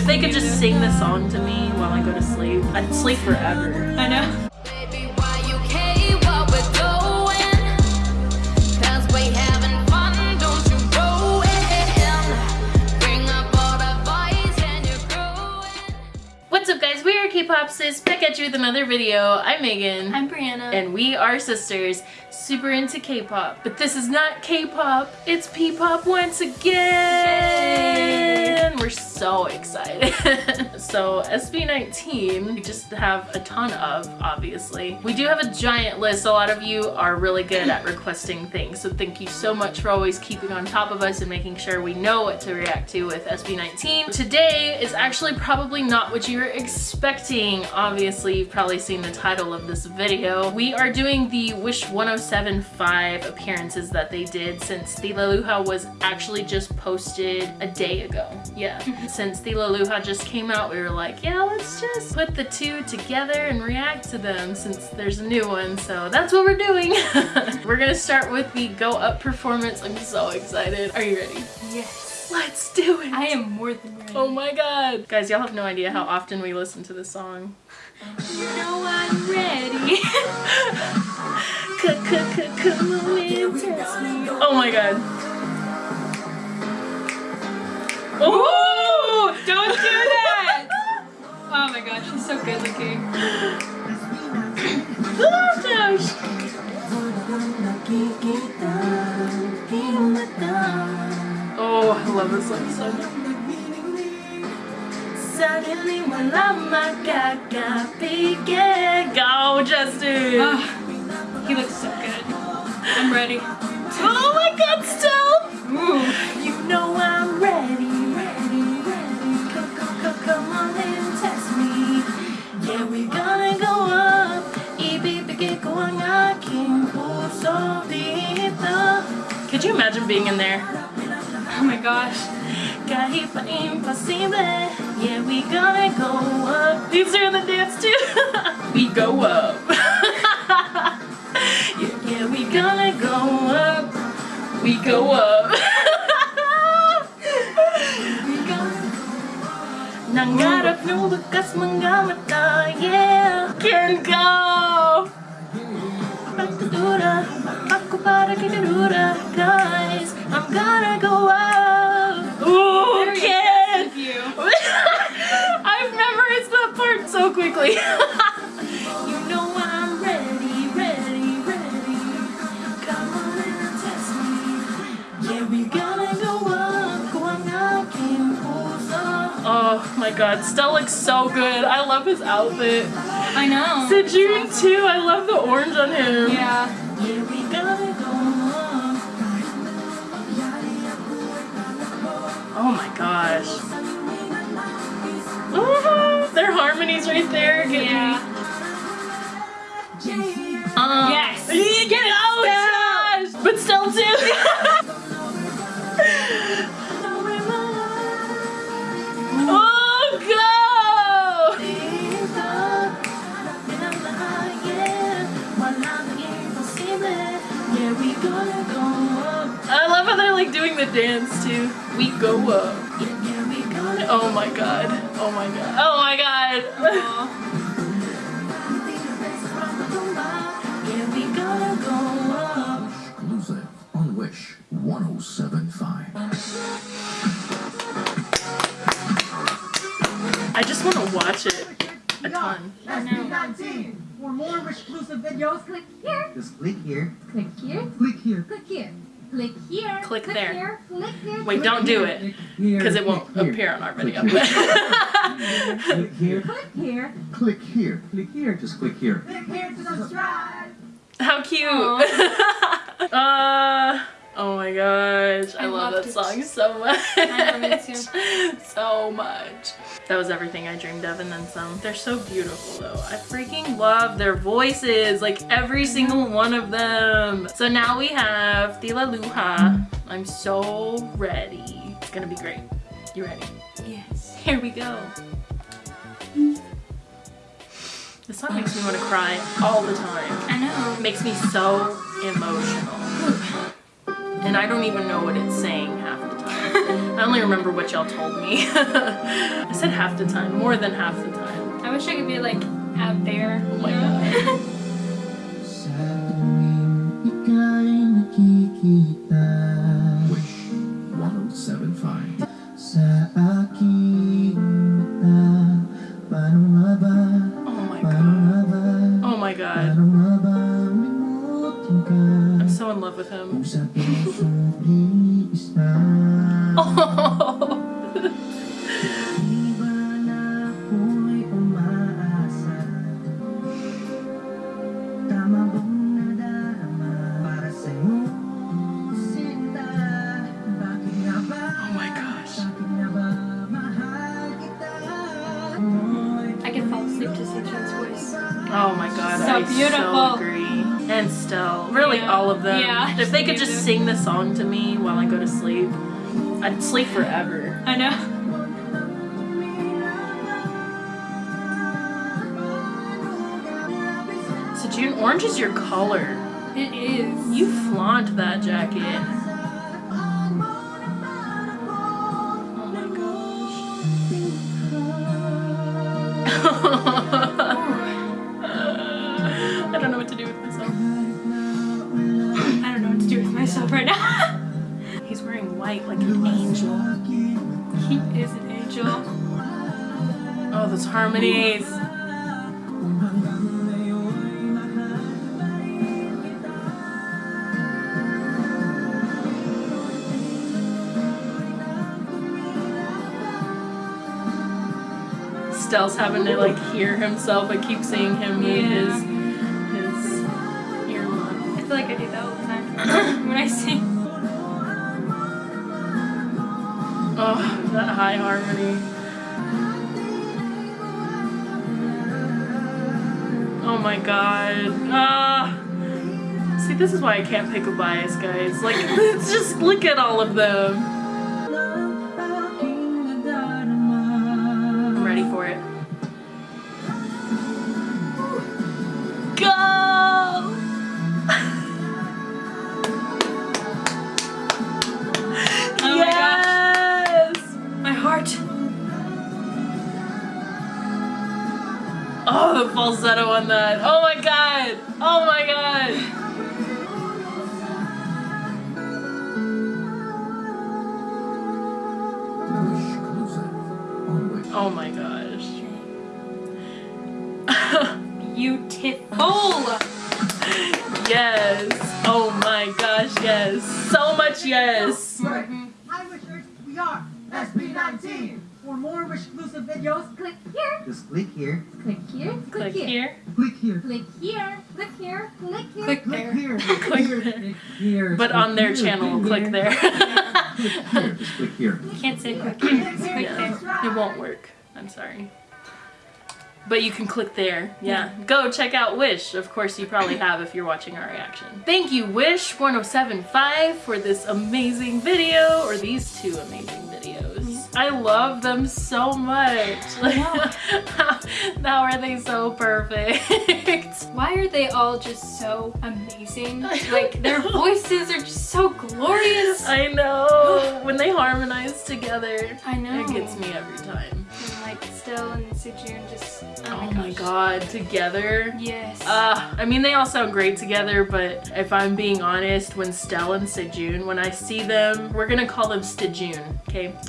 if they could just sing the song to me while I go to sleep, I'd sleep forever. I know. Baby, why you care what we're doing? 'Cause we having fun, don't you go in. Bring up all the boys and you're growing. What's up guys, we are K-Popsis, back at you with another video. I'm Megan. I'm Brianna. and we are sisters, super into K-pop. But this is not K-pop, it's P-pop once again! We're so excited. so SB19, we just have a ton of, obviously. We do have a giant list. A lot of you are really good at requesting things. So thank you so much for always keeping on top of us and making sure we know what to react to with SB19. Today is actually probably not what you were expecting. Obviously, you've probably seen the title of this video. We are doing the Wish 1075 appearances that they did since the Laluha was actually just posted a day ago. Yeah. since the Laluha just came out, we were like, yeah, let's just put the two together and react to them since there's a new one. So that's what we're doing. we're gonna start with the Go Up performance. I'm so excited. Are you ready? yes. Let's do it. I am more than ready. Oh my god. Guys, y'all have no idea how often we listen to this song. You know I'm ready. Come on and test me. Oh my god. Ooh! Gosh, she's so good looking. Oh. Oh, I love this song so much. Suddenly wala makakapigil. Go, Justin! Ah, he looks so good. I'm ready. Oh my god, still! Ooh. Imagine being in there? Oh my gosh. Kahit pa imposible. Yeah, we gonna go up. These are in the dance too. we go up. yeah, yeah, we gonna go up. We go up. Nangarap yung bakas mga mata, yeah Can go Para Guys, I'm gonna go up Ooh, Very Ken! impressed with you. I've memorized that part so quickly. you know I'm ready, ready, ready. Come on and test me. Yeah, we gonna go ang aking puso. Oh my god, Stell looks so good. I love his outfit. I know. Sejun too. I love the orange on him. Yeah. Right there. Get Yeah. Um, Yes. Get it out, Josh! But Stell too. oh, go! I love how they're like doing the dance too. We go up. Oh my god. Oh my god. Oh my god. Aw. Exclusive on Wish 1075. I just want to watch it a ton. SB19. For more exclusive videos, Click here, just click here, click here, click here, click here, click here, Click click there. here, click here. Wait, don't do it. Because it won't here, appear on our video. Click here, Click here. click here, click here, just click here. Click here to subscribe. How cute. uh, oh my gosh. I, I love that it. song so much. I love it too. so much. That was everything I dreamed of and then some. They're so beautiful though. I freaking love their voices. Like every single one of them. So now we have Tilaluha. I'm so ready. It's gonna be great. You ready? Yes. Here we go. This song makes me want to cry all the time. I know. It makes me so emotional. And I don't even know what it's saying half the time. I only remember what y'all told me. I said half the time, more than half the time. I wish I could be like out there. Oh my god. Sa tuwing ika'y nakikita Wish 1075. Sa aking mata Paano nga ba? Oh my god. Oh my god. Ba Oh my gosh. Bakit nga ba mahal kita Mo'y I can fall asleep to Sejun's voice. Oh my god, So beautiful. so. And still, really Yeah. all of them. Yeah, if they could just music. sing the song to me while I go to sleep, I'd sleep forever. I know. Sejun, orange is your color. It is. You flaunt that jacket. Right now. He's wearing white like an angel. he is an angel. Oh, those harmonies. Stell's having to like hear himself. I keep seeing him Yeah. his his. I feel like I do that when I sing. Oh, that high harmony. Oh my god. Ah. See, this is why I can't pick a bias, guys. Like, just look at all of them. The falsetto on that. Oh my god. Oh my god. Oh my gosh. Beautiful. yes. Oh my gosh, yes. So much yes. We are SB19 For more Wish exclusive videos, Click here. just click here Click here. Click here. Click here Click here. Click here. Click here. Click Click here Click here, click here But on their channel, click there. Click here. Just click here. Can't say click here. It's quick Yeah. there. It won't work. I'm sorry. But you can click there. Yeah. Go check out Wish. Of course, you probably have if you're watching our reaction. Thank you, Wish1075, for this amazing video, or these two amazing videos. I love them so much. Like, how are they so perfect? Why are they all just so amazing? Like their voices are just so glorious. I know. When they harmonize together, I know. it gets me every time. And like Stell and Sejun just. Oh, Oh my, my god, together. Yes. Uh, I mean, they all sound great together, but if I'm being honest, when Stell and Sejun, when I see them, we're gonna call them Stejun, okay?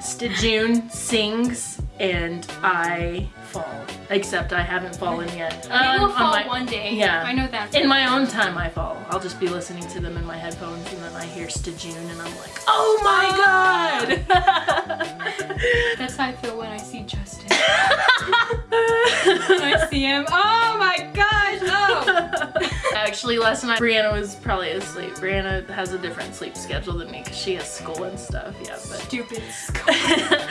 Stejun sings and I fall. Except I haven't fallen yet. we Um, will on fall my- one day. yeah. I know that. In my own time, I fall. I'll just be listening to them in my headphones, and then I hear Stejun, and I'm like, "Oh my god!" That's how I feel when I see Justin. when I see him. Oh my gosh. Actually, last night Brianna was probably asleep. Brianna has a different sleep schedule than me because she has school and stuff. Yeah, but Stupid. school.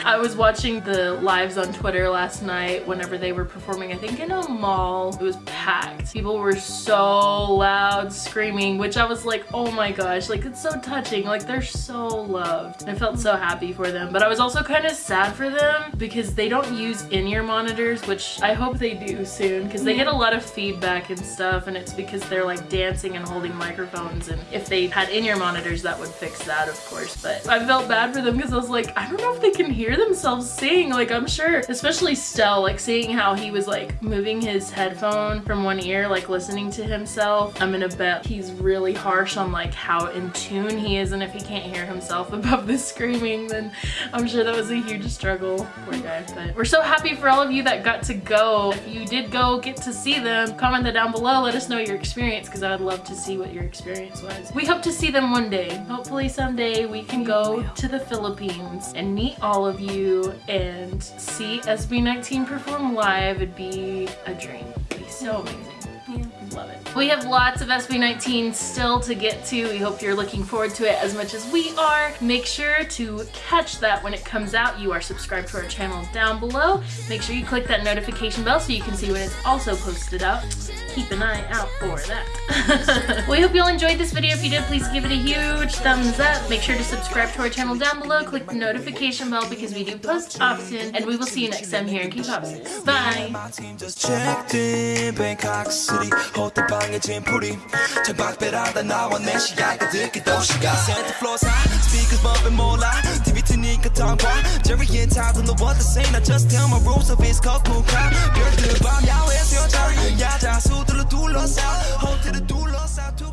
I was watching the lives on Twitter last night whenever they were performing, I think in a mall. It was packed. People were so loud screaming, which I was like, oh my gosh, like it's so touching. Like they're so loved. I felt so happy for them, but I was also kind of sad for them because they don't use in-ear monitors, which I hope they do soon because they get a lot of feedback and stuff and it's because they're they're like dancing and holding microphones and if they had in-ear monitors that would fix that of course but I felt bad for them because I was like I don't know if they can hear themselves sing like I'm sure especially Stell like seeing how he was like moving his headphone from one ear like listening to himself I'm gonna bet he's really harsh on like how in tune he is and if he can't hear himself above the screaming then I'm sure that was a huge struggle. Poor guy but we're so happy for all of you that got to go. If you did go get to see them. Comment that down below. Let us know your experience because I would love to see what your experience was. We hope to see them one day. Hopefully someday we can go to the Philippines and meet all of you and see SB19 perform live. It'd be a dream. It'd be so amazing. Love it. We have lots of SB19 still to get to. We hope you're looking forward to it as much as we are. Make sure to catch that when it comes out. You are subscribed to our channel down below. Make sure you click that notification bell so you can see when it's also posted up. Keep an eye out for that. we hope you all enjoyed this video. If you did, please give it a huge thumbs up. Make sure to subscribe to our channel down below. Click the notification bell because we do post often. And we will see you next time here in K-Pop. Bye! My team just checked in Bangkok City 호텔 방에 짐풀이 창밖배라다 나와 내 시야가 듣기 도시가 Center floors high Speakers bumping more loud TV 트니까 tongue Jerry and Todd don't know what to say Now just tell my rules of it's called cool crowd 별들 밤 야외 수영장 야자 수들로 둘러싸 호텔을 둘러싸 두